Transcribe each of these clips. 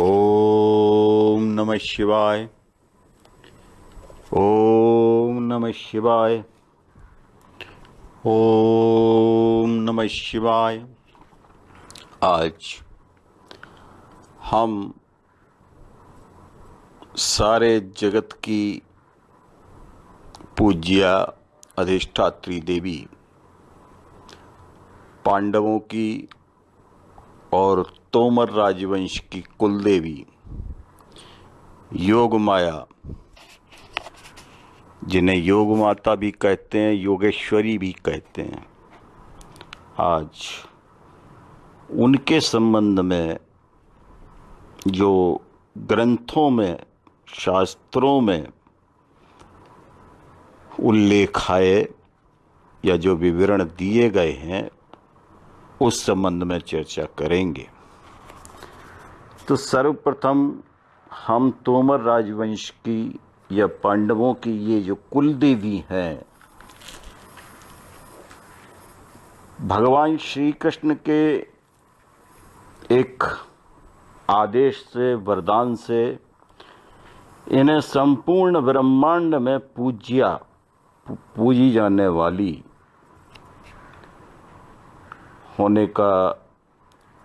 ओम नमः शिवाय। ओम नमः शिवाय। ओम नमः शिवाय। आज हम सारे जगत की पूज्या अधिष्ठात्री देवी, पांडवों की और तोमर राजवंश की कुलदेवी। योग माया। जिन्हें योग माता भी कहते हैं, योगेश्वरी भी कहते हैं। आज उनके संबंध में जो ग्रंथों में, शास्त्रों में उल्लेख आए या जो विवरण दिए गए हैं, उस संबंध में चर्चा करेंगे। तो सर्वप्रथम हम तोमर राजवंश की या पांडवों की ये जो कुल देवी हैं, भगवान श्री कृष्ण के एक आदेश से, वरदान से इन्हें संपूर्ण ब्रह्मांड में पूज्या, पूजी जाने वाली होने का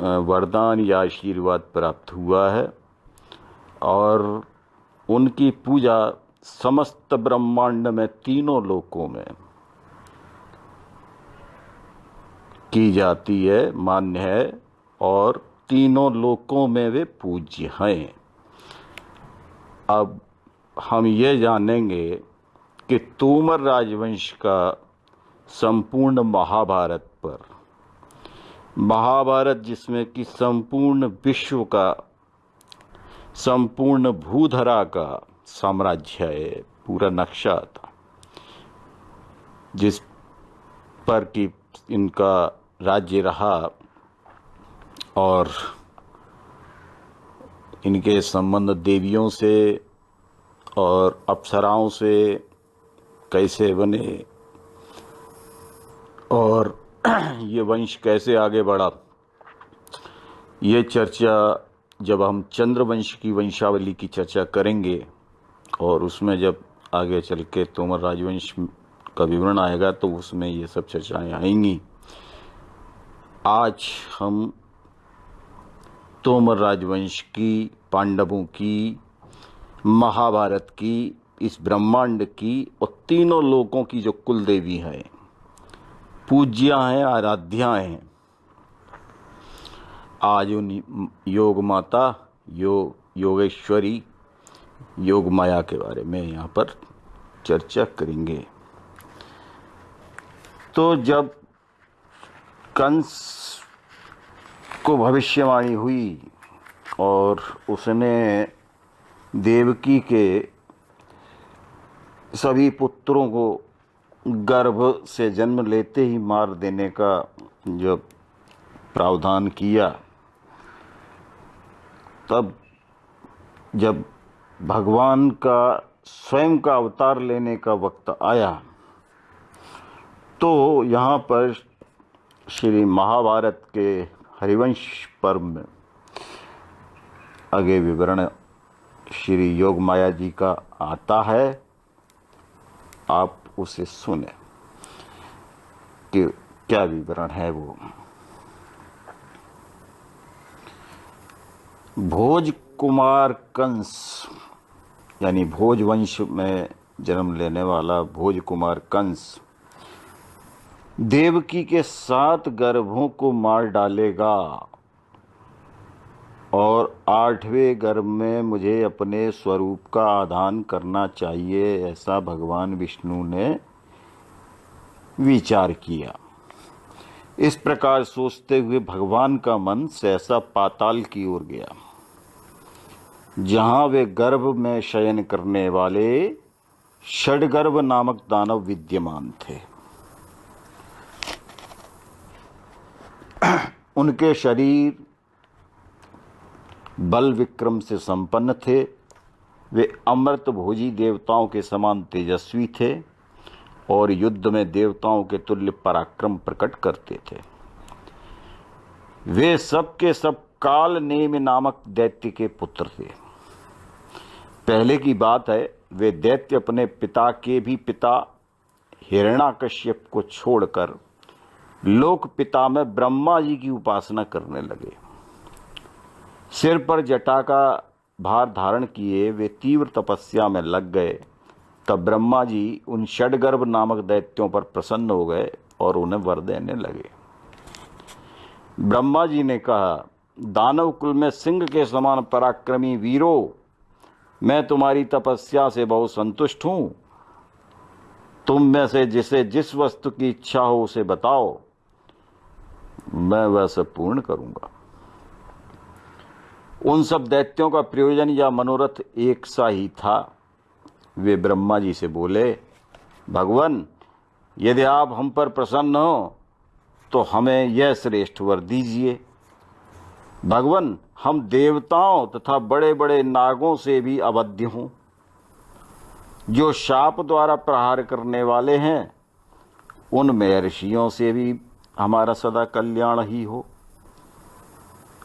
वरदान या आशीर्वाद प्राप्त हुआ है और उनकी पूजा समस्त ब्रह्मांड में तीनों लोकों में की जाती है, मान्य है, और तीनों लोकों में वे पूज्य हैं। अब हम ये जानेंगे कि तोमर राजवंश का संपूर्ण महाभारत पर महाभारत जिसमें कि संपूर्ण विश्व का, संपूर्ण भूधरा का साम्राज्य है, पूरा नक्शा था। जिस पर कि इनका राज्य रहा और इनके संबंध देवियों से और अप्सराओं से कैसे बने और ये वंश कैसे आगे बढ़ा? ये चर्चा जब हम चंद्रवंश की वंशावली की चर्चा करेंगे और उसमें जब आगे चल के तोमर राजवंश का विवरण आएगा तो उसमें ये सब चर्चाएँ आएँगी। आज हम तोमर राजवंश की, पांडवों की, महाभारत की, इस ब्रह्मांड की और तीनों लोगों की जो कुल देवी हैं पूज्या हैं आराध्या हैं आज उन योग माता योग योगेश्वरी, योग माया के बारे में यहाँ पर चर्चा करेंगे। तो जब कंस को भविष्यवाणी हुई और उसने देवकी के सभी पुत्रों को गर्भ से जन्म लेते ही मार देने का जो प्रावधान किया, तब जब भगवान का स्वयं का अवतार लेने का वक्त आया तो यहाँ पर श्री महाभारत के हरिवंश पर्व में आगे विवरण श्री योग माया जी का आता है। आप उसे सुने कि क्या विवरण है वो। भोज कुमार कंस, यानी भोज वंश में जन्म लेने वाला भोज कुमार कंस, देवकी के सात गर्भों को मार डालेगा। और आठवें गर्भ में मुझे अपने स्वरूप का आधान करना चाहिए, ऐसा भगवान विष्णु ने विचार किया। इस प्रकार सोचते हुए भगवान का मन सहसा पाताल की ओर गया। जहाँ वे गर्भ में शयन करने वाले षडगर्भ नामक दानव विद्यमान थे। उनके शरीर बल विक्रम से संपन्न थे। वे अमृत भोजी देवताओं के समान तेजस्वी थे और युद्ध में देवताओं के तुल्य पराक्रम प्रकट करते थे। वे सब के सब काल नेम नामक दैत्य के पुत्र थे। पहले की बात है, वे दैत्य अपने पिता के भी पिता हिरणाकश्यप को छोड़कर लोक पिता में ब्रह्मा जी की उपासना करने लगे। सिर पर जटा का भार धारण किए वे तीव्र तपस्या में लग गए। तब ब्रह्मा जी उन षडगर्भ नामक दैत्यों पर प्रसन्न हो गए और उन्हें वर देने लगे। ब्रह्मा जी ने कहा, दानव कुल में सिंह के समान पराक्रमी वीरो, मैं तुम्हारी तपस्या से बहुत संतुष्ट हूँ। तुम में से जिसे जिस वस्तु की इच्छा हो उसे बताओ। मैं वह सब पूर्ण करूँगा। उन सब दैत्यों का प्रयोजन या मनोरथ एक सा ही था। वे ब्रह्मा जी से बोले, भगवान, यदि आप हम पर प्रसन्न हो तो हमें यह श्रेष्ठ वर दीजिए। भगवान, हम देवताओं तथा बड़े बड़े नागों से भी अवध्य हों। जो शाप द्वारा प्रहार करने वाले हैं उन महर्षियों से भी हमारा सदा कल्याण ही हो।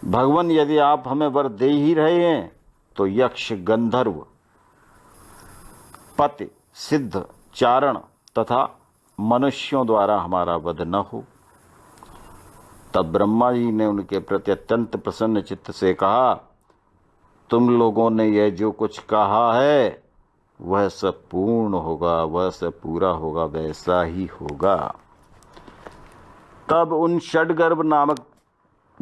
भगवान, यदि आप हमें वर दे ही रहे हैं तो यक्ष, गंधर्व, पति, सिद्ध, चारण तथा मनुष्यों द्वारा हमारा वध न हो। तब ब्रह्मा जी ने उनके प्रति अत्यंत प्रसन्न चित्त से कहा, तुम लोगों ने यह जो कुछ कहा है, वह सब पूर्ण होगा, वह सब पूरा होगा, वैसा ही होगा। तब उन षडगर्भ नामक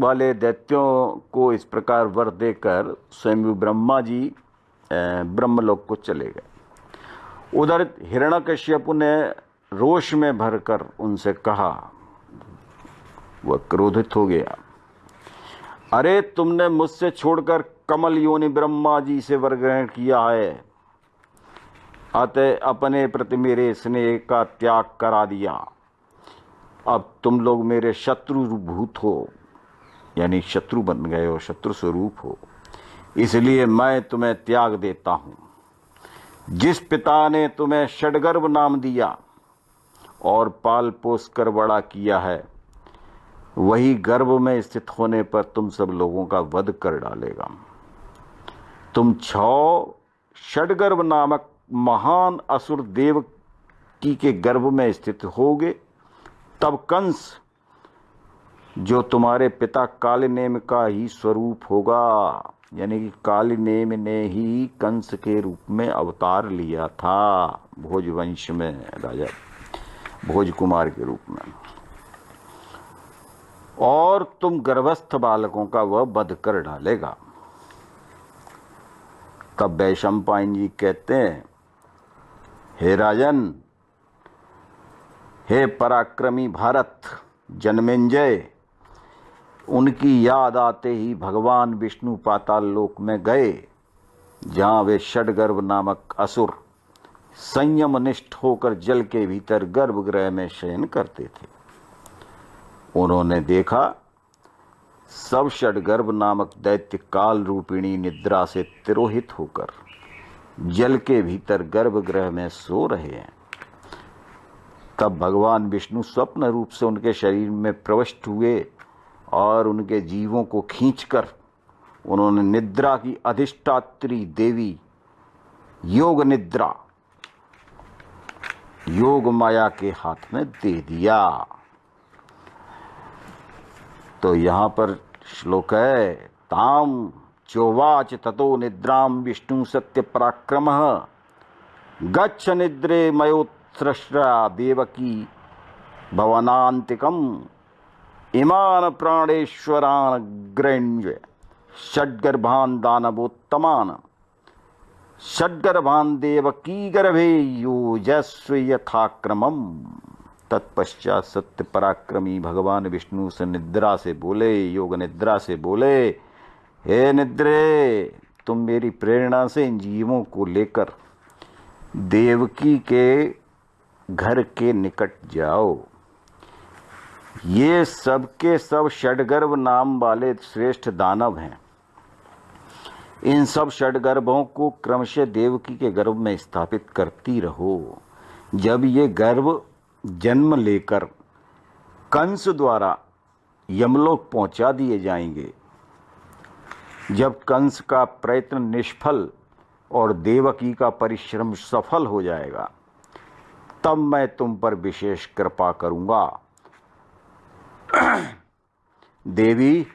वाले दैत्यों को इस प्रकार वर देकर स्वयं ब्रह्मा जी ब्रह्मलोक को चले गए। उधर हिरण्यकश्यप ने रोष में भरकर उनसे कहा, वह क्रोधित हो गया। अरे, तुमने मुझसे छोड़कर कमल योनि ब्रह्मा जी से वर ग्रहण किया है। अतः अपने प्रति मेरे स्नेह का त्याग करा दिया। अब तुम लोग मेरे शत्रु भूत हो। यानी शत्रु बन गए हो, शत्रु स्वरूप हो। इसलिए मैं तुम्हें त्याग देता हूँ। जिस पिता ने तुम्हें षडगर्भ नाम दिया और पाल पोस कर बड़ा किया है, वही गर्भ में स्थित होने पर तुम सब लोगों का वध कर डालेगा। तुम छ षडगर्भ नामक महान असुर देव की के गर्भ में स्थित होगे, तब कंस जो तुम्हारे पिता काल नेम का ही स्वरूप होगा, यानी कि कालिनेम ने ही कंस के रूप में अवतार लिया था भोज वंश में, राजा भोज कुमार के रूप में। और तुम गर्भस्थ बालकों का वह बध कर डालेगा। तब वैशंपायन जी कहते हैं, हे राजन, हे पराक्रमी भारत, जन्मेंजय उनकी याद आते ही भगवान विष्णु पाताल लोक में गए, जहाँ वे षडगर्भ नामक असुर संयम निष्ठ होकर जल के भीतर गर्भगृह में शयन करते थे। उन्होंने देखा, सब षडगर्भ नामक दैत्य काल रूपिणी निद्रा से तिरोहित होकर जल के भीतर गर्भगृह में सो रहे हैं। तब भगवान विष्णु स्वप्न रूप से उनके शरीर में प्रविष्ट हुए और उनके जीवों को खींचकर उन्होंने निद्रा की अधिष्ठात्री देवी, योग निद्रा, योग माया के हाथ में दे दिया। तो यहाँ पर श्लोक है, ताम चोवाच ततो निद्राम विष्णु सत्य पराक्रम, गच्छ निद्रे मयोत्सृष्टा देवकी भवनांतिकम। इमान प्राणेश्वरान ग्रण्य। षड्गर्भान दानवोत्तमान षड्गर्भान देवकी गर्भे योजस्व यथाक्रमम। तत्पश्चात सत्य पराक्रमी भगवान विष्णु से निद्रा से बोले, योग निद्रा से बोले, हे निद्रे, तुम मेरी प्रेरणा से इन जीवों को लेकर देवकी के घर के निकट जाओ। ये सबके सब षडगर्भ नाम वाले श्रेष्ठ दानव हैं। इन सब षडगर्भों को क्रमशः देवकी के गर्भ में स्थापित करती रहो। जब ये गर्भ जन्म लेकर कंस द्वारा यमलोक पहुँचा दिए जाएँगे, जब कंस का प्रयत्न निष्फल और देवकी का परिश्रम सफल हो जाएगा, तब मैं तुम पर विशेष कृपा करूँगा। देवी,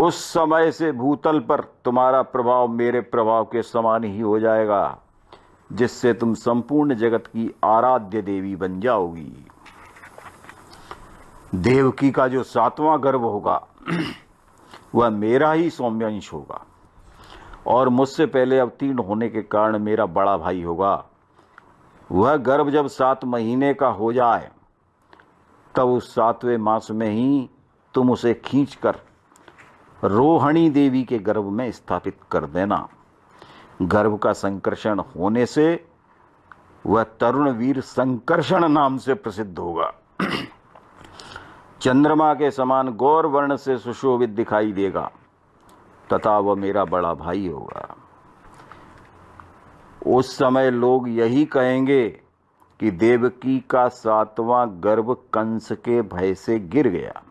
उस समय से भूतल पर तुम्हारा प्रभाव मेरे प्रभाव के समान ही हो जाएगा, जिससे तुम संपूर्ण जगत की आराध्य देवी बन जाओगी। देवकी का जो सातवां गर्भ होगा, वह मेरा ही सौम्यांश होगा, और मुझसे पहले अवतीर्ण होने के कारण मेरा बड़ा भाई होगा। वह गर्भ जब सात महीने का हो जाए तब उस सातवें मास में ही तुम उसे खींचकर रोहिणी देवी के गर्भ में स्थापित कर देना। गर्भ का संकर्षण होने से वह तरुण वीर संकर्षण नाम से प्रसिद्ध होगा। चंद्रमा के समान गौर वर्ण से सुशोभित दिखाई देगा, तथा वह मेरा बड़ा भाई होगा। उस समय लोग यही कहेंगे कि देवकी का सातवां गर्भ कंस के भय से गिर गया।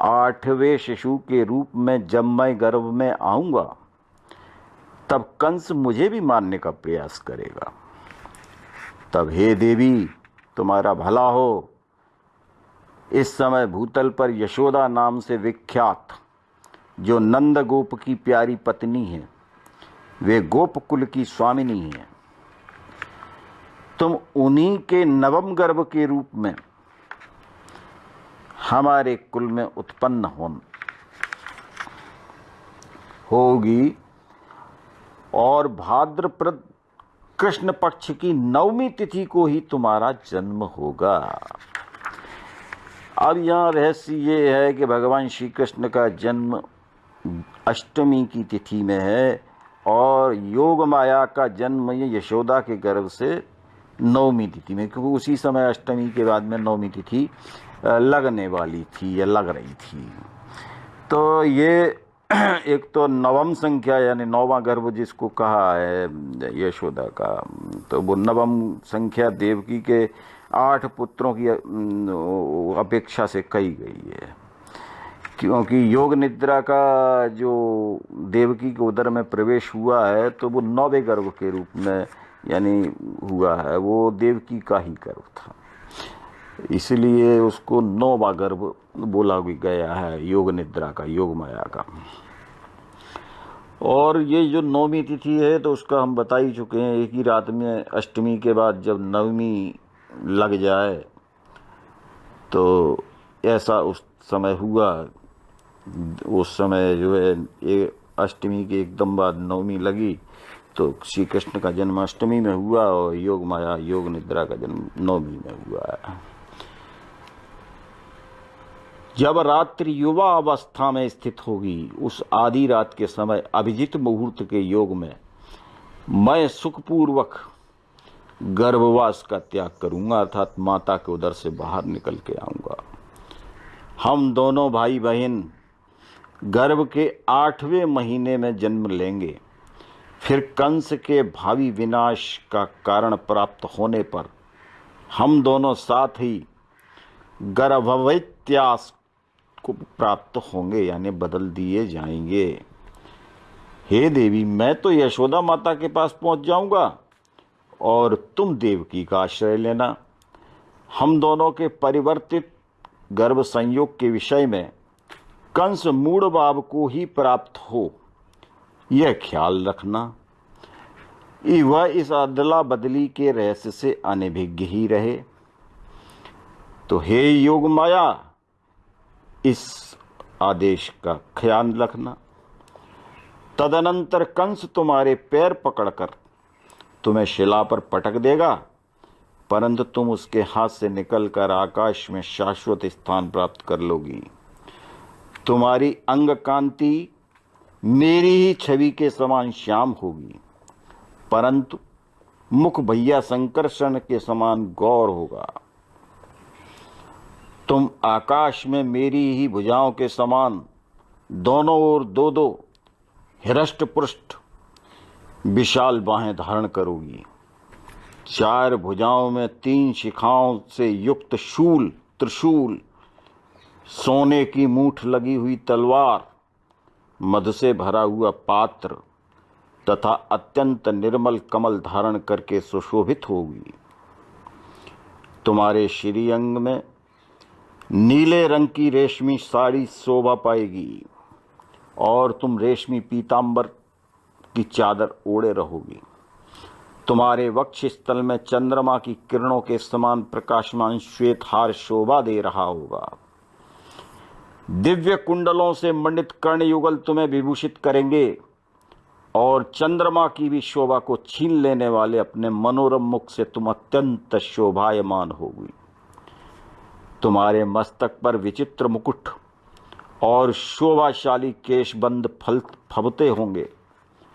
आठवें शिशु के रूप में जब मैं गर्भ में आऊँगा, तब कंस मुझे भी मारने का प्रयास करेगा। तब हे देवी, तुम्हारा भला हो। इस समय भूतल पर यशोदा नाम से विख्यात जो नंद गोप की प्यारी पत्नी है, वे गोपकुल की स्वामिनी है। तुम उन्हीं के नवम गर्भ के रूप में हमारे कुल में उत्पन्न हो होगी और भाद्रप्रद कृष्ण पक्ष की नवमी तिथि को ही तुम्हारा जन्म होगा। अब यहाँ रहस्य ये है कि भगवान श्री कृष्ण का जन्म अष्टमी की तिथि में है और योग माया का जन्म ये यशोदा के गर्भ से नवमी तिथि में, क्योंकि उसी समय अष्टमी के बाद में नवमी तिथि लगने वाली थी या लग रही थी। तो ये एक तो नवम संख्या यानी नौवा गर्भ जिसको कहा है यशोदा का तो वो नवम संख्या देवकी के आठ पुत्रों की अपेक्षा से कही गई है। क्योंकि योग निद्रा का जो देवकी के उदर में प्रवेश हुआ है तो वो नौवे गर्भ के रूप में यानी हुआ है, वो देवकी का ही गर्भ था। इसलिए उसको नौवा गर्भ बोला भी गया है, योग निद्रा का, योग माया का। और ये जो नौवीं तिथि है तो उसका हम बता ही चुके हैं, एक ही रात में अष्टमी के बाद जब नवमी लग जाए तो ऐसा उस समय हुआ। उस समय जो है, ये अष्टमी के एकदम बाद नवमी लगी। तो श्री कृष्ण का जन्म अष्टमी में हुआ और योग माया, योग निद्रा का जन्म नौमी में हुआ। है जब रात्रि युवा अवस्था में स्थित होगी, उस आधी रात के समय अभिजित मुहूर्त के योग में मैं सुखपूर्वक गर्भवास का त्याग करूँगा, अर्थात माता के उदर से बाहर निकल के आऊँगा। हम दोनों भाई बहन गर्भ के आठवें महीने में जन्म लेंगे। फिर कंस के भावी विनाश का कारण प्राप्त होने पर हम दोनों साथ ही गर्भवत्यास को प्राप्त होंगे, यानी बदल दिए जाएँगे। हे देवी, मैं तो यशोदा माता के पास पहुँच जाऊँगा और तुम देवकी का आश्रय लेना। हम दोनों के परिवर्तित गर्भ संयोग के विषय में कंस मूड बाब को ही प्राप्त हो। यह ख्याल रखना वह इस अदला बदली के रहस्य से अनभिज्ञ ही रहे। तो हे योग माया, इस आदेश का ख्याल रखना। तदनंतर कंस तुम्हारे पैर पकड़कर तुम्हें शिला पर पटक देगा, परंतु तुम उसके हाथ से निकलकर आकाश में शाश्वत स्थान प्राप्त कर लोगी। तुम्हारी अंग कांति मेरी ही छवि के समान श्याम होगी, परंतु मुख भैया संकर्षण के समान गौर होगा। तुम आकाश में मेरी ही भुजाओं के समान दोनों ओर दो दो हृष्ट पृष्ठ विशाल बाहें धारण करोगी। चार भुजाओं में तीन शिखाओं से युक्त शूल, त्रिशूल, सोने की मूठ लगी हुई तलवार मध से भरा हुआ पात्र तथा अत्यंत निर्मल कमल धारण करके सुशोभित होगी। तुम्हारे श्रीअंग में नीले रंग की रेशमी साड़ी शोभा पाएगी और तुम रेशमी पीतांबर की चादर ओढ़े रहोगी। तुम्हारे वक्ष स्थल में चंद्रमा की किरणों के समान प्रकाशमान श्वेत हार शोभा दे रहा होगा। दिव्य कुंडलों से मंडित कर्ण युगल तुम्हें विभूषित करेंगे और चंद्रमा की भी शोभा को छीन लेने वाले अपने मनोरम मुख से तुम अत्यंत शोभायमान होगी। तुम्हारे मस्तक पर विचित्र मुकुट और शोभाशाली केशबंद फल फबते होंगे।